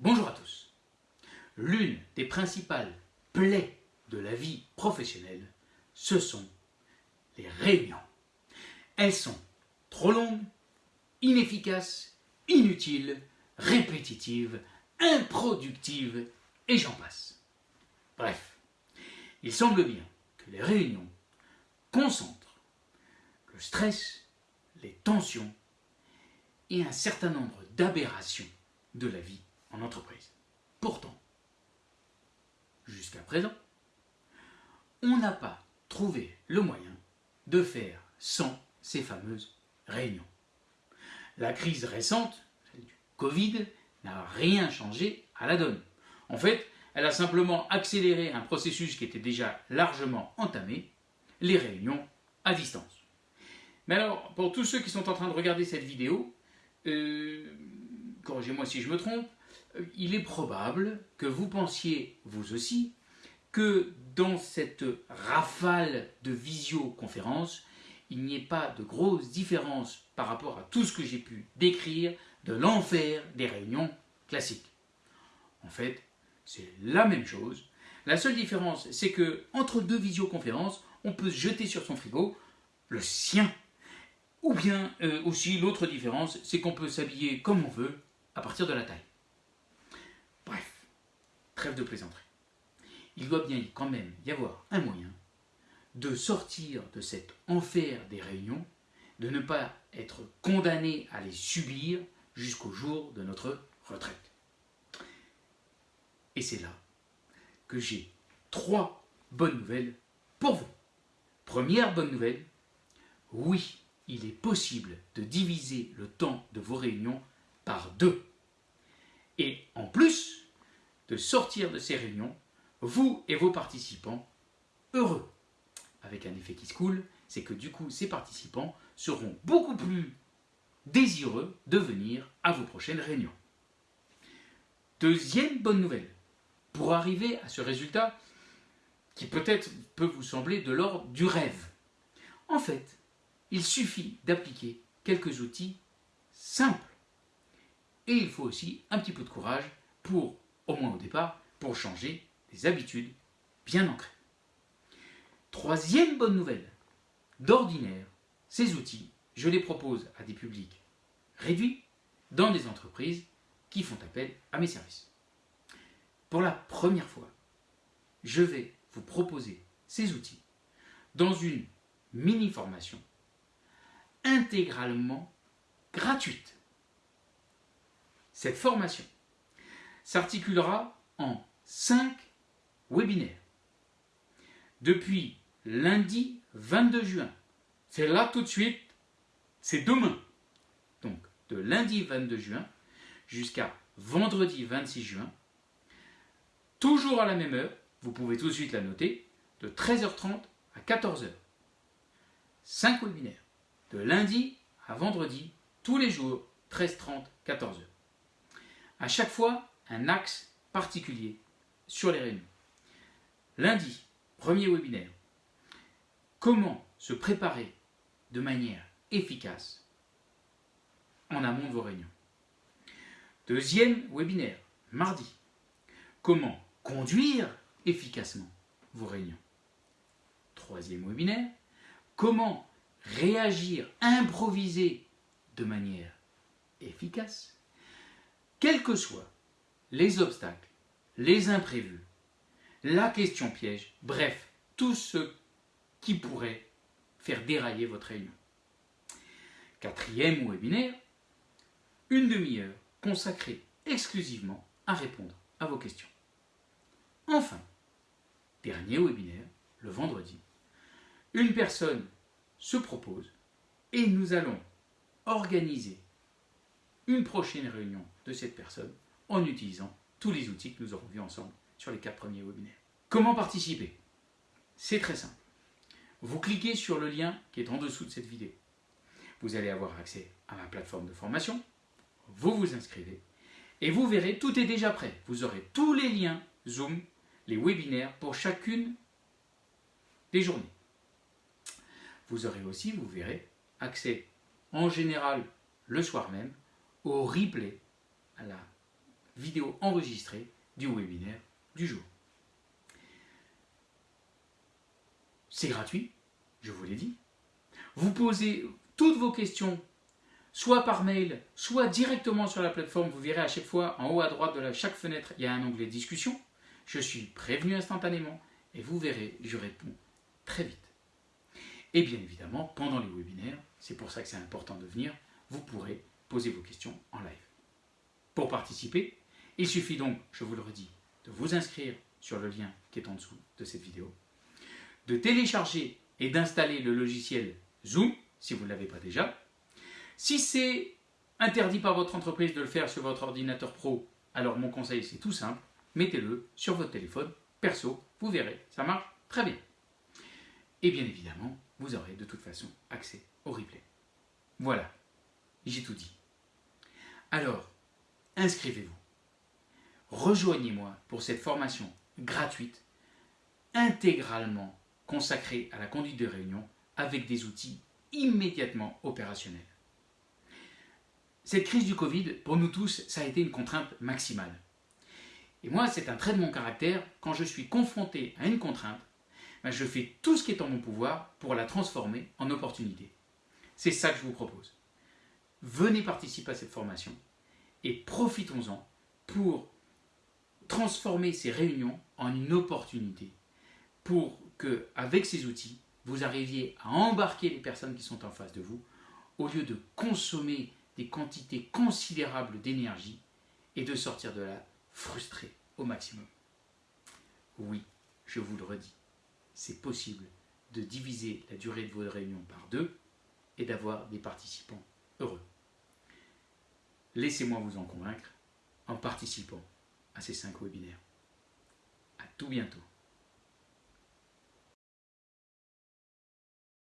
Bonjour à tous. L'une des principales plaies de la vie professionnelle, ce sont les réunions. Elles sont trop longues, inefficaces, inutiles, répétitives, improductives et j'en passe. Bref, il semble bien que les réunions concentrent le stress, les tensions et un certain nombre d'aberrations de la vie en entreprise. Pourtant, jusqu'à présent, on n'a pas trouvé le moyen de faire sans ces fameuses réunions. La crise récente, celle du Covid, n'a rien changé à la donne. En fait, elle a simplement accéléré un processus qui était déjà largement entamé, les réunions à distance. Mais alors, pour tous ceux qui sont en train de regarder cette vidéo, euh, corrigez-moi si je me trompe, il est probable que vous pensiez, vous aussi, que dans cette rafale de visioconférence, il n'y ait pas de grosse différence par rapport à tout ce que j'ai pu décrire de l'enfer des réunions classiques. En fait, c'est la même chose. La seule différence, c'est que entre deux visioconférences, on peut se jeter sur son frigo, le sien. Ou bien euh, aussi, l'autre différence, c'est qu'on peut s'habiller comme on veut à partir de la taille. Trêve de plaisanterie. Il doit bien quand même y avoir un moyen de sortir de cet enfer des réunions, de ne pas être condamné à les subir jusqu'au jour de notre retraite. Et c'est là que j'ai trois bonnes nouvelles pour vous. Première bonne nouvelle, oui, il est possible de diviser le temps de vos réunions par deux. Et en plus de sortir de ces réunions, vous et vos participants heureux. Avec un effet qui se coule, c'est que du coup, ces participants seront beaucoup plus désireux de venir à vos prochaines réunions. Deuxième bonne nouvelle, pour arriver à ce résultat qui peut-être peut vous sembler de l'ordre du rêve. En fait, il suffit d'appliquer quelques outils simples. Et il faut aussi un petit peu de courage pour, au moins au départ, pour changer des habitudes bien ancrées. Troisième bonne nouvelle, d'ordinaire, ces outils, je les propose à des publics réduits dans des entreprises qui font appel à mes services. Pour la première fois, je vais vous proposer ces outils dans une mini-formation intégralement gratuite. Cette formation s'articulera en cinq webinaires. Depuis lundi 22 juin, c'est là tout de suite, c'est demain. Donc de lundi 22 juin jusqu'à vendredi 26 juin, toujours à la même heure, vous pouvez tout de suite la noter, de 13h30 à 14h. 5 webinaires de lundi à vendredi, tous les jours, 13h30, 14h. À chaque fois, un axe particulier sur les réunions. Lundi, premier webinaire. Comment se préparer de manière efficace en amont de vos réunions. Deuxième webinaire, mardi. Comment conduire efficacement vos réunions. Troisième webinaire, comment réagir, improviser de manière efficace, quels que soient les obstacles, les imprévus, la question piège, bref, tout ce qui pourrait faire dérailler votre réunion. Quatrième webinaire, une demi-heure consacrée exclusivement à répondre à vos questions. Enfin, dernier webinaire, le vendredi, une personne se propose et nous allons organiser une prochaine réunion de cette personne en utilisant tous les outils que nous aurons vus ensemble sur les quatre premiers webinaires. Comment participer? C'est très simple. Vous cliquez sur le lien qui est en dessous de cette vidéo. Vous allez avoir accès à ma plateforme de formation. Vous vous inscrivez et vous verrez, tout est déjà prêt. Vous aurez tous les liens Zoom, les webinaires pour chacune des journées. Vous aurez aussi, vous verrez, accès en général le soir même au replay, à la vidéo enregistrée du webinaire du jour. C'est gratuit, je vous l'ai dit. Vous posez toutes vos questions, soit par mail, soit directement sur la plateforme. Vous verrez à chaque fois, en haut à droite de chaque fenêtre, il y a un onglet discussion. Je suis prévenu instantanément et vous verrez, je réponds très vite. Et bien évidemment, pendant les webinaires, c'est pour ça que c'est important de venir, vous pourrez poser vos questions en live. Pour participer, il suffit donc, je vous le redis, de vous inscrire sur le lien qui est en dessous de cette vidéo, de télécharger et d'installer le logiciel Zoom, si vous ne l'avez pas déjà. Si c'est interdit par votre entreprise de le faire sur votre ordinateur pro, alors mon conseil c'est tout simple, mettez-le sur votre téléphone perso, vous verrez, ça marche très bien. Et bien évidemment, vous aurez de toute façon accès au replay. Voilà, j'ai tout dit. Alors, inscrivez-vous. Rejoignez-moi pour cette formation gratuite, intégralement consacrée à la conduite de réunion avec des outils immédiatement opérationnels. Cette crise du Covid, pour nous tous, ça a été une contrainte maximale. Et moi, c'est un trait de mon caractère, quand je suis confronté à une contrainte, ben, je fais tout ce qui est en mon pouvoir pour la transformer en opportunité. C'est ça que je vous propose. Venez participer à cette formation et profitons-en pour transformer ces réunions en une opportunité pour que, avec ces outils, vous arriviez à embarquer les personnes qui sont en face de vous au lieu de consommer des quantités considérables d'énergie et de sortir de là frustré au maximum. Oui, je vous le redis, c'est possible de diviser la durée de vos réunions par deux et d'avoir des participants heureux. Laissez-moi vous en convaincre en participant à ces cinq webinaires. À tout bientôt.